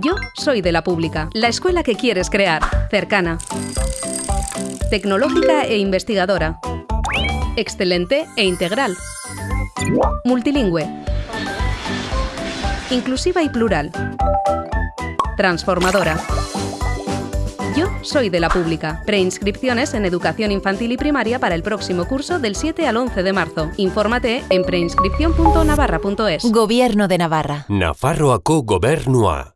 Yo soy de la pública, la escuela que quieres crear, cercana, tecnológica e investigadora, excelente e integral, multilingüe, inclusiva y plural, transformadora. Yo soy de la pública. Preinscripciones en educación infantil y primaria para el próximo curso del 7 al 11 de marzo. Infórmate en preinscripción.navarra.es. Gobierno de Navarra. Nafarroako gobernua.